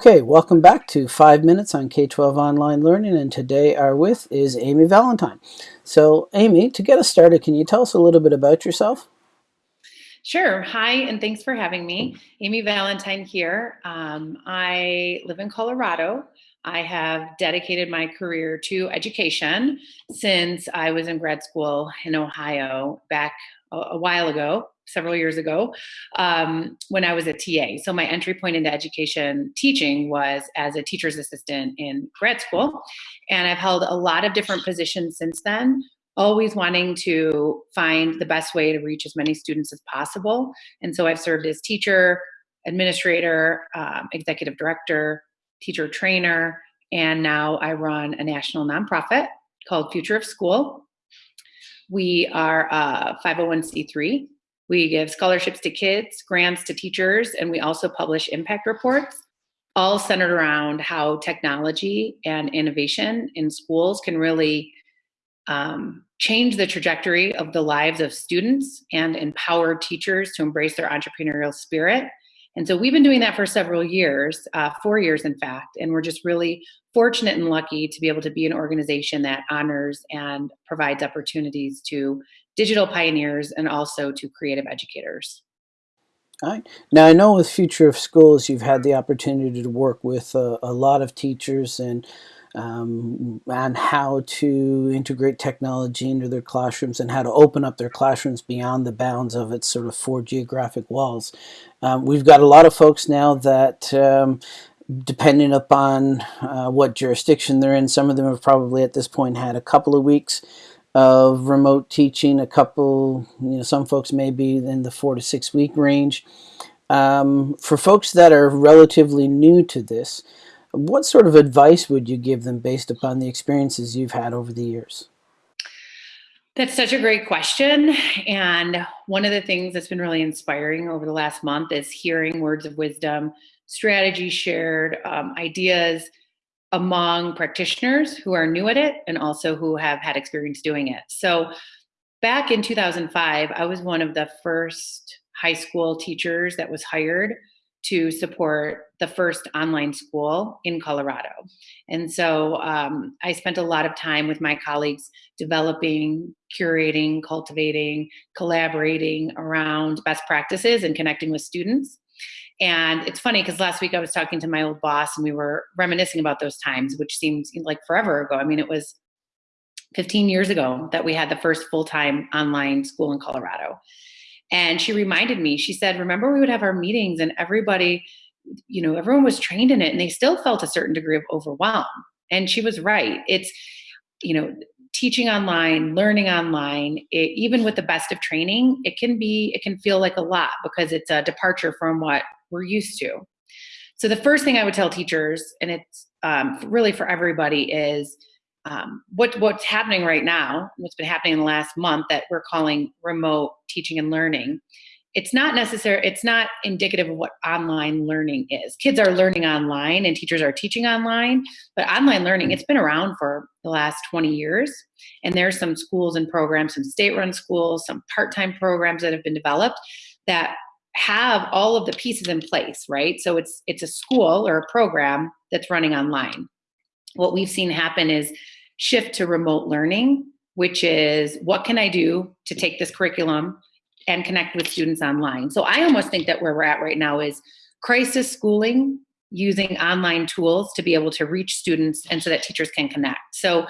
Okay, welcome back to 5 Minutes on K-12 Online Learning, and today our with is Amy Valentine. So Amy, to get us started, can you tell us a little bit about yourself? Sure. Hi, and thanks for having me. Amy Valentine here. Um, I live in Colorado. I have dedicated my career to education since I was in grad school in Ohio back a, a while ago several years ago um, when I was a TA. So my entry point into education teaching was as a teacher's assistant in grad school. And I've held a lot of different positions since then, always wanting to find the best way to reach as many students as possible. And so I've served as teacher, administrator, um, executive director, teacher trainer, and now I run a national nonprofit called Future of School. We are a 501c3 we give scholarships to kids, grants to teachers, and we also publish impact reports, all centered around how technology and innovation in schools can really um, change the trajectory of the lives of students and empower teachers to embrace their entrepreneurial spirit. And so we've been doing that for several years, uh, four years in fact, and we're just really fortunate and lucky to be able to be an organization that honors and provides opportunities to digital pioneers and also to creative educators. All right. Now, I know with Future of Schools, you've had the opportunity to work with a, a lot of teachers and um, on how to integrate technology into their classrooms and how to open up their classrooms beyond the bounds of its sort of four geographic walls. Um, we've got a lot of folks now that um, depending upon uh, what jurisdiction they're in, some of them have probably at this point had a couple of weeks of remote teaching. A couple, you know, some folks may be in the four to six week range. Um, for folks that are relatively new to this, what sort of advice would you give them based upon the experiences you've had over the years? That's such a great question. And one of the things that's been really inspiring over the last month is hearing words of wisdom, strategies shared, um, ideas among practitioners who are new at it and also who have had experience doing it. So back in 2005, I was one of the first high school teachers that was hired to support the first online school in Colorado. And so um, I spent a lot of time with my colleagues developing, curating, cultivating, collaborating around best practices and connecting with students. And it's funny because last week I was talking to my old boss and we were reminiscing about those times, which seems like forever ago. I mean, it was 15 years ago that we had the first full time online school in Colorado. And she reminded me, she said, Remember, we would have our meetings and everybody, you know, everyone was trained in it and they still felt a certain degree of overwhelm. And she was right. It's, you know, teaching online, learning online, it, even with the best of training, it can be, it can feel like a lot because it's a departure from what we're used to. So the first thing I would tell teachers, and it's um, really for everybody, is um, what what's happening right now, what's been happening in the last month that we're calling remote teaching and learning it's not necessary it's not indicative of what online learning is. Kids are learning online and teachers are teaching online but online learning it's been around for the last 20 years and there's some schools and programs some state run schools some part-time programs that have been developed that have all of the pieces in place right? So it's it's a school or a program that's running online. What we've seen happen is shift to remote learning which is what can i do to take this curriculum and connect with students online. So I almost think that where we're at right now is crisis schooling using online tools to be able to reach students and so that teachers can connect. So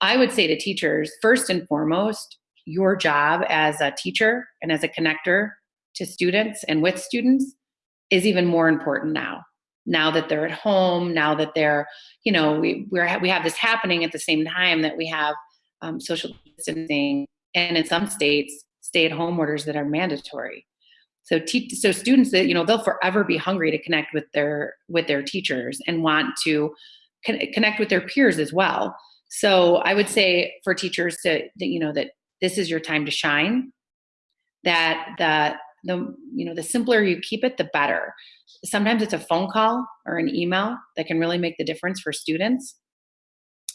I would say to teachers, first and foremost, your job as a teacher and as a connector to students and with students is even more important now. Now that they're at home, now that they're, you know, we we're, we have this happening at the same time that we have um, social distancing, and in some states, stay-at-home orders that are mandatory. So, te- so students that you know they'll forever be hungry to connect with their with their teachers and want to con- connect with their peers as well. So, I would say for teachers to that you know that this is your time to shine. That that the you know the simpler you keep it, the better. Sometimes it's a phone call or an email that can really make the difference for students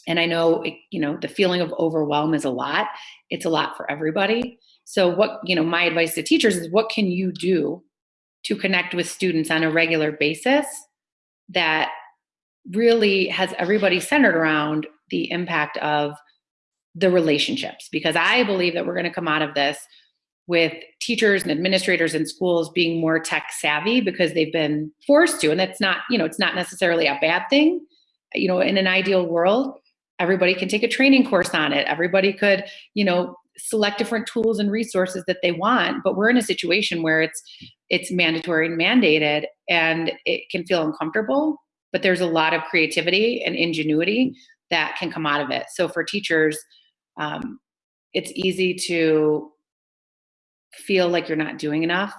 and i know it, you know the feeling of overwhelm is a lot it's a lot for everybody so what, you know, my advice to teachers is what can you do to connect with students on a regular basis that really has everybody centered around the impact of the relationships? Because I believe that we're going to come out of this with teachers and administrators in schools being more tech savvy because they've been forced to and that's not you know it's not necessarily a bad thing. You know in an ideal world everybody can take a training course on it. Everybody could you know select different tools and resources that they want but we're in a situation where it's it's mandatory and mandated and it can feel uncomfortable but there's a lot of creativity and ingenuity that can come out of it. So for teachers um, it's easy to feel like you're not doing enough.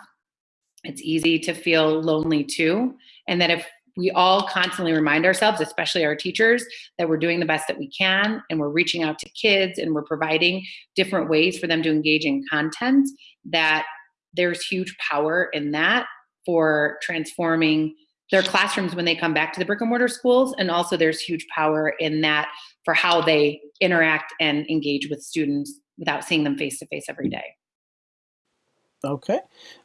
It's easy to feel lonely too and that if we all constantly remind ourselves, especially our teachers, that we're doing the best that we can and we're reaching out to kids and we're providing different ways for them to engage in content, that there's huge power in that for transforming their classrooms when they come back to the brick and mortar schools. And also, there's huge power in that for how they interact and engage with students without seeing them face to face every day. Okay.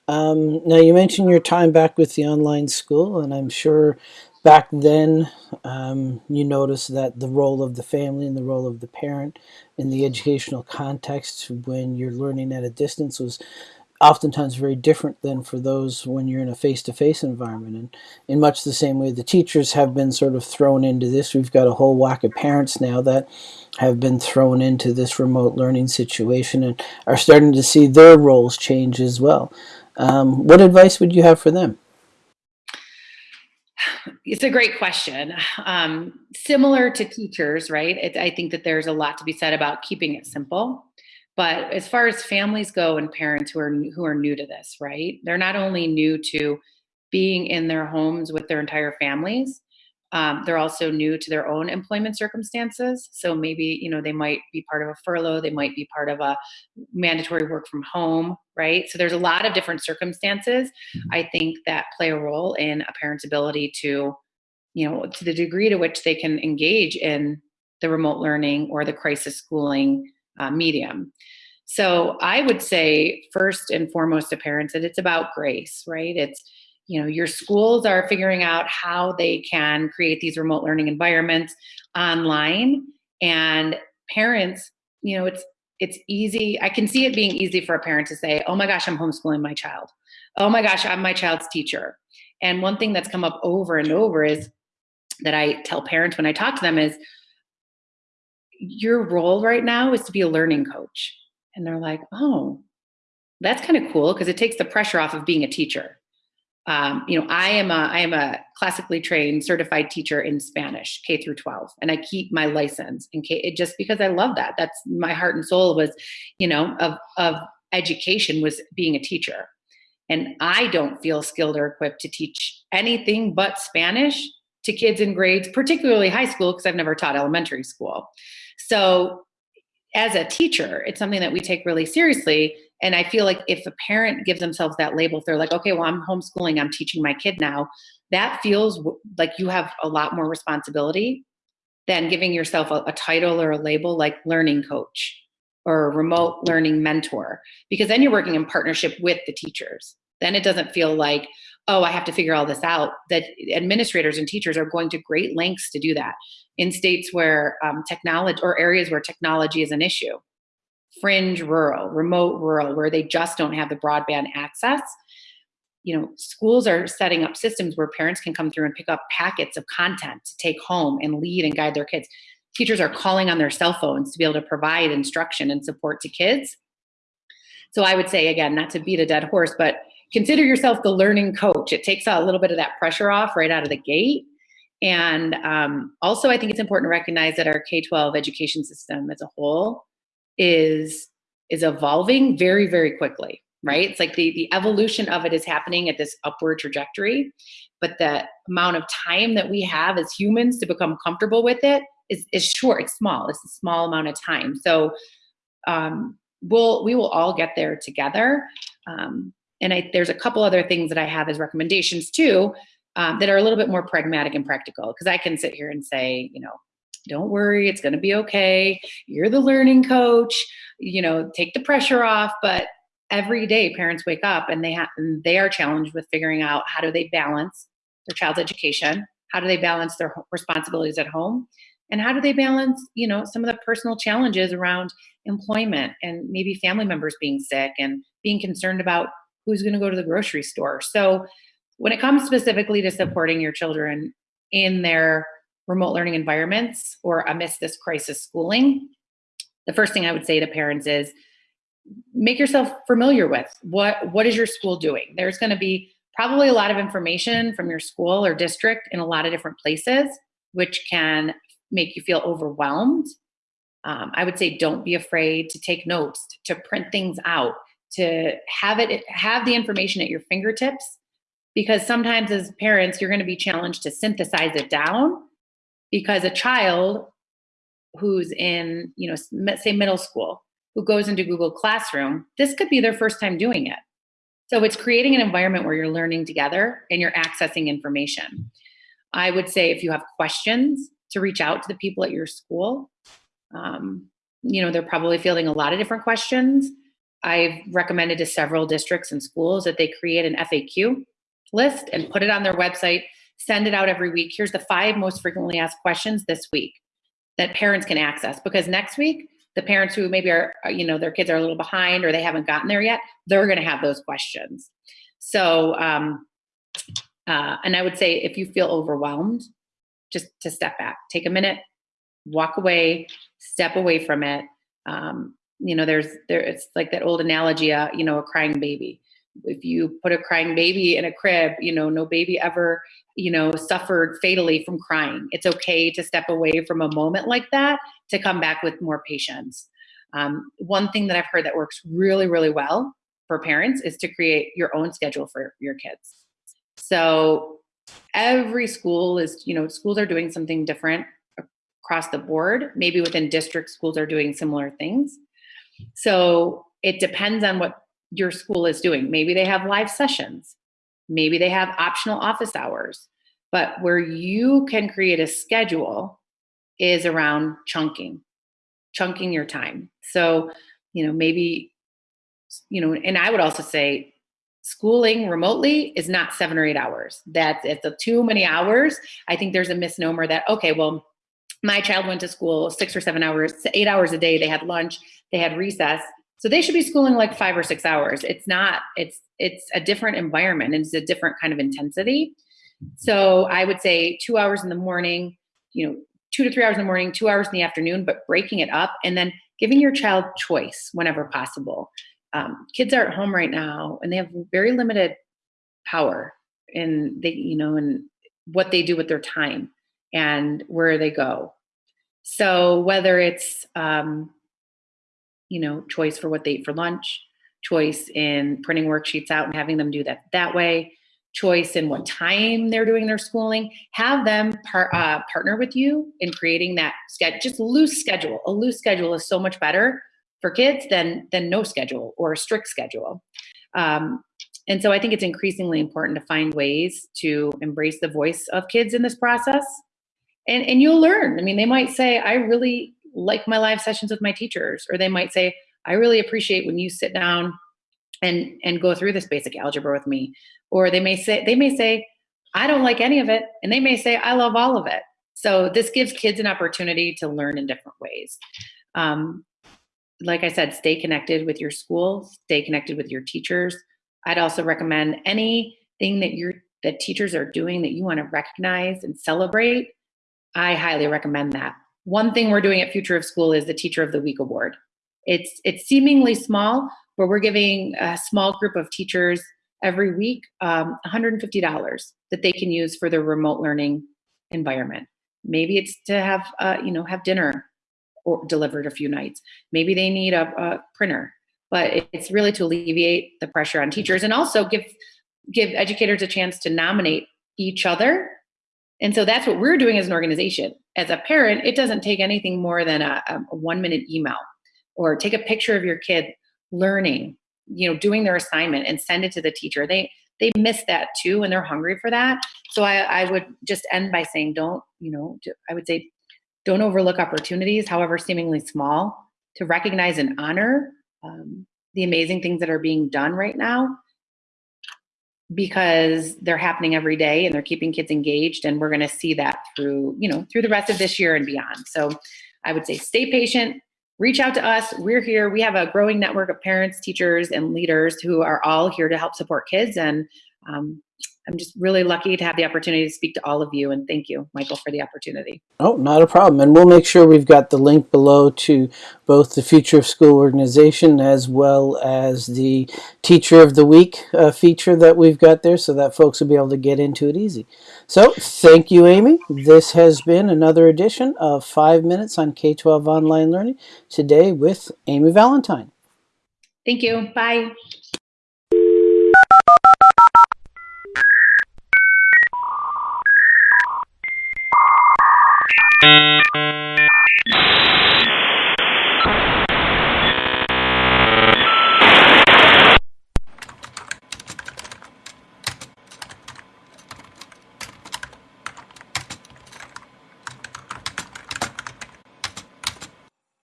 Um, now you mentioned your time back with the online school, and I'm sure back then um, you noticed that the role of the family and the role of the parent in the educational context when you're learning at a distance was oftentimes very different than for those when you're in a face-to-face environment and in much the same way the teachers have been sort of thrown into this we've got a whole whack of parents now that have been thrown into this remote learning situation and are starting to see their roles change as well um, what advice would you have for them it's a great question. Um, similar to teachers, right? It, I think that there's a lot to be said about keeping it simple. But as far as families go and parents who are who are new to this, right? They're not only new to being in their homes with their entire families, um, they're also new to their own employment circumstances. So maybe you know they might be part of a furlough, they might be part of a mandatory work from home, right? So there's a lot of different circumstances mm-hmm. I think that play a role in a parent's ability to, you know, to the degree to which they can engage in the remote learning or the crisis schooling uh, medium. So I would say first and foremost to parents that it's about grace, right? It's you know your schools are figuring out how they can create these remote learning environments online and parents you know it's it's easy i can see it being easy for a parent to say oh my gosh i'm homeschooling my child oh my gosh i'm my child's teacher and one thing that's come up over and over is that i tell parents when i talk to them is your role right now is to be a learning coach. And they're like, oh, that's kind of cool because it takes the pressure off of being a teacher. Um, you know, I am a I am a classically trained certified teacher in Spanish, K through 12, and I keep my license in K it, just because I love that. That's my heart and soul was, you know, of of education was being a teacher. And I don't feel skilled or equipped to teach anything but Spanish to kids in grades, particularly high school, because I've never taught elementary school. So, as a teacher, it's something that we take really seriously. And I feel like if a parent gives themselves that label, if they're like, okay, well, I'm homeschooling, I'm teaching my kid now, that feels like you have a lot more responsibility than giving yourself a, a title or a label like learning coach or remote learning mentor, because then you're working in partnership with the teachers. Then it doesn't feel like, oh, I have to figure all this out. That administrators and teachers are going to great lengths to do that in states where um, technology or areas where technology is an issue, fringe rural, remote rural, where they just don't have the broadband access. You know, schools are setting up systems where parents can come through and pick up packets of content to take home and lead and guide their kids. Teachers are calling on their cell phones to be able to provide instruction and support to kids. So I would say again, not to beat a dead horse, but consider yourself the learning coach. It takes a little bit of that pressure off right out of the gate. And um, also, I think it's important to recognize that our K 12 education system as a whole is is evolving very very quickly right? It's like the the evolution of it is happening at this upward trajectory but the amount of time that we have as humans to become comfortable with it is, is short. It's small. It's a small amount of time. So um, we'll we will all get there together. Um, and I, there's a couple other things that I have as recommendations too um, that are a little bit more pragmatic and practical. Because I can sit here and say, you know, don't worry, it's going to be okay. You're the learning coach. You know, take the pressure off. But every day, parents wake up and they have and they are challenged with figuring out how do they balance their child's education How do they balance their responsibilities at home? And how do they balance, you know, some of the personal challenges around employment and maybe family members being sick and being concerned about who's going to go to the grocery store. So when it comes specifically to supporting your children in their remote learning environments or amidst this crisis schooling, the first thing I would say to parents is make yourself familiar with what what is your school doing. There's going to be probably a lot of information from your school or district in a lot of different places, which can make you feel overwhelmed. Um, I would say don't be afraid to take notes, to print things out, to have it have the information at your fingertips because sometimes as parents you're going to be challenged to synthesize it down because a child who's in you know say middle school who goes into google classroom this could be their first time doing it. So it's creating an environment where you're learning together and you're accessing information. I would say if you have questions to reach out to the people at your school um, you know they're probably fielding a lot of different questions i've recommended to several districts and schools that they create an faq list and put it on their website send it out every week. Here's the five most frequently asked questions this week that parents can access because next week the parents who maybe are you know their kids are a little behind or they haven't gotten there yet they're going to have those questions. So um, uh, and i would say if you feel overwhelmed just to step back take a minute walk away step away from it um, you know there's there it's like that old analogy uh, you know a crying baby. If you put a crying baby in a crib you know no baby ever you know suffered fatally from crying. It's okay to step away from a moment like that to come back with more patience. Um, one thing that i've heard that works really really well for parents is to create your own schedule for your kids. So every school is you know schools are doing something different across the board. Maybe within district schools are doing similar things so it depends on what your school is doing. Maybe they have live sessions. Maybe they have optional office hours. But where you can create a schedule is around chunking, chunking your time. So, you know, maybe, you know, and I would also say schooling remotely is not seven or eight hours. That's it's a too many hours. I think there's a misnomer that, okay, well, my child went to school six or seven hours, eight hours a day. They had lunch, they had recess. So they should be schooling like five or six hours. It's not, it's it's a different environment and it's a different kind of intensity. So I would say two hours in the morning, you know, two to three hours in the morning, two hours in the afternoon, but breaking it up and then giving your child choice whenever possible. Um, kids are at home right now and they have very limited power in they, you know, and what they do with their time and where they go. So whether it's um, you know, choice for what they eat for lunch, choice in printing worksheets out and having them do that that way, choice in what time they're doing their schooling. Have them par- uh, partner with you in creating that schedule. Just loose schedule. A loose schedule is so much better for kids than than no schedule or a strict schedule. Um, and so I think it's increasingly important to find ways to embrace the voice of kids in this process. And, and you'll learn. I mean, they might say, I really like my live sessions with my teachers or they might say i really appreciate when you sit down and and go through this basic algebra with me. Or they may say they may say i don't like any of it and they may say i love all of it. So this gives kids an opportunity to learn in different ways. Um, like i said stay connected with your school stay connected with your teachers. I'd also recommend anything that your that teachers are doing that you want to recognize and celebrate i highly recommend that one thing we're doing at Future of School is the Teacher of the Week award. It's it's seemingly small, but we're giving a small group of teachers every week um, $150 that they can use for their remote learning environment. Maybe it's to have uh, you know have dinner or delivered a few nights. Maybe they need a, a printer, but it's really to alleviate the pressure on teachers and also give give educators a chance to nominate each other and so that's what we're doing as an organization. As a parent, it doesn't take anything more than a, a one minute email or take a picture of your kid learning, you know, doing their assignment and send it to the teacher. They they miss that too and they're hungry for that. So I, I would just end by saying don't, you know, I would say don't overlook opportunities, however seemingly small, to recognize and honor um, the amazing things that are being done right now because they're happening every day and they're keeping kids engaged and we're going to see that through you know through the rest of this year and beyond. So i would say stay patient reach out to us. We're here. We have a growing network of parents teachers and leaders who are all here to help support kids and um, I'm just really lucky to have the opportunity to speak to all of you and thank you, Michael, for the opportunity. Oh, not a problem. And we'll make sure we've got the link below to both the Future of School organization as well as the Teacher of the Week uh, feature that we've got there so that folks will be able to get into it easy. So thank you, Amy. This has been another edition of 5 Minutes on K-12 Online Learning today with Amy Valentine. Thank you. Bye.